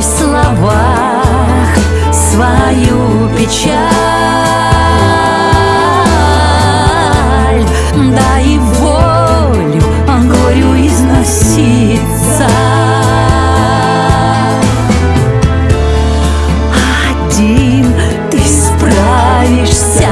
в словах свою печаль. Дай волю а горю износиться Один ты справишься,